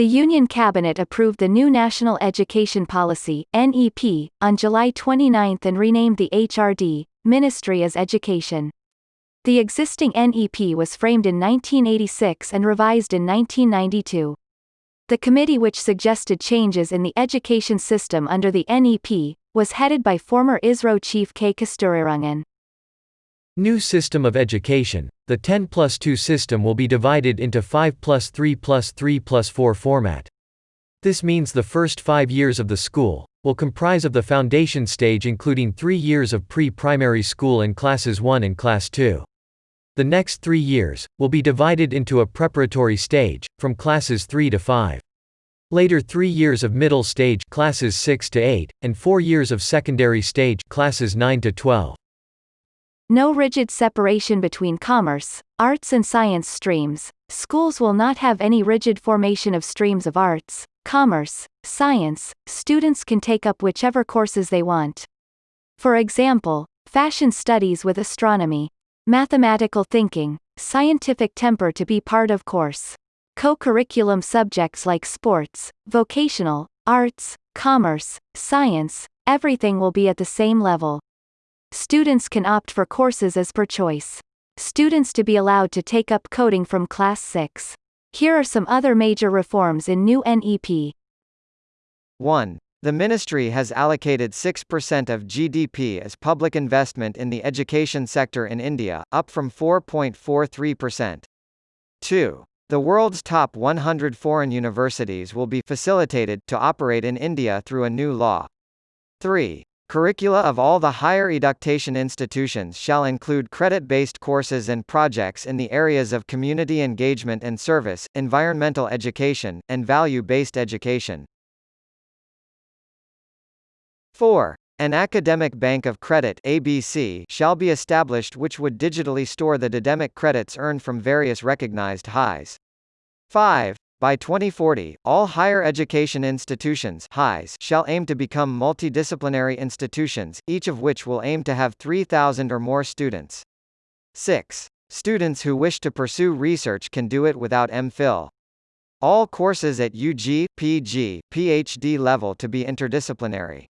The Union Cabinet approved the new National Education Policy (NEP) on July 29 and renamed the HRD Ministry as Education. The existing NEP was framed in 1986 and revised in 1992. The committee which suggested changes in the education system under the NEP was headed by former ISRO chief K. Kasturirangan. New system of education. The 10 plus 2 system will be divided into 5 plus 3 plus 3 plus 4 format. This means the first five years of the school will comprise of the foundation stage including three years of pre-primary school in classes 1 and class 2. The next three years will be divided into a preparatory stage, from classes 3 to 5. Later three years of middle stage classes 6 to 8, and four years of secondary stage classes 9 to 12. No rigid separation between commerce, arts and science streams. Schools will not have any rigid formation of streams of arts, commerce, science. Students can take up whichever courses they want. For example, fashion studies with astronomy, mathematical thinking, scientific temper to be part of course. Co-curriculum subjects like sports, vocational, arts, commerce, science, everything will be at the same level. Students can opt for courses as per choice. Students to be allowed to take up coding from class 6. Here are some other major reforms in new NEP. 1. The ministry has allocated 6% of GDP as public investment in the education sector in India, up from 4.43%. 2. The world's top 100 foreign universities will be facilitated to operate in India through a new law. 3. Curricula of all the higher education institutions shall include credit-based courses and projects in the areas of community engagement and service, environmental education, and value-based education. 4. An academic bank of credit ABC shall be established which would digitally store the didemic credits earned from various recognized HEIs. 5. By 2040, all higher education institutions HEIs shall aim to become multidisciplinary institutions, each of which will aim to have 3,000 or more students. 6. Students who wish to pursue research can do it without MPhil. All courses at UG, PG, PhD level to be interdisciplinary.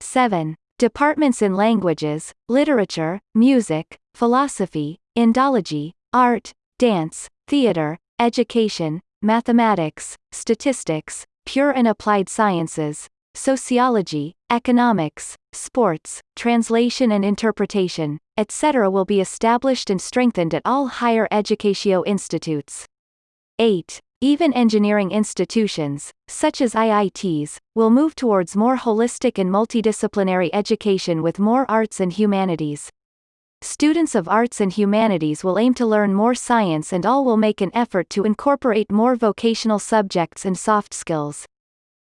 7. Departments in languages, literature, music, philosophy, Indology, art, dance, theater, education, mathematics, statistics, pure and applied sciences, sociology, economics, sports, translation and interpretation, etc. will be established and strengthened at all higher educatio institutes. 8. Even engineering institutions, such as IITs, will move towards more holistic and multidisciplinary education with more arts and humanities. Students of arts and humanities will aim to learn more science and all will make an effort to incorporate more vocational subjects and soft skills.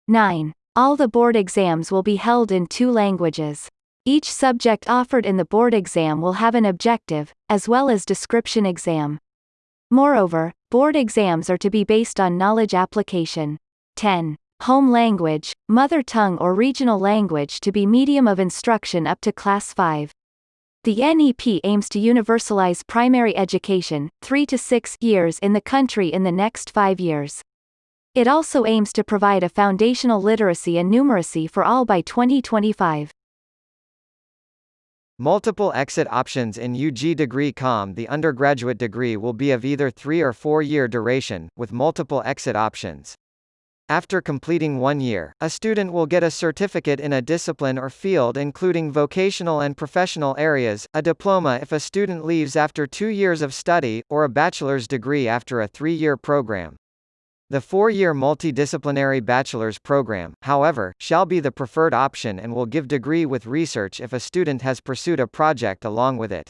9. All the board exams will be held in two languages. Each subject offered in the board exam will have an objective, as well as description exam. Moreover, board exams are to be based on knowledge application. 10. Home language, mother tongue or regional language to be medium of instruction up to class 5. The NEP aims to universalize primary education, 3 to 6 years in the country in the next 5 years. It also aims to provide a foundational literacy and numeracy for all by 2025. Multiple exit options in UG degree COM The undergraduate degree will be of either three or four year duration, with multiple exit options. After completing one year, a student will get a certificate in a discipline or field including vocational and professional areas, a diploma if a student leaves after two years of study, or a bachelor's degree after a three-year program. The four-year multidisciplinary bachelor's program, however, shall be the preferred option and will give degree with research if a student has pursued a project along with it.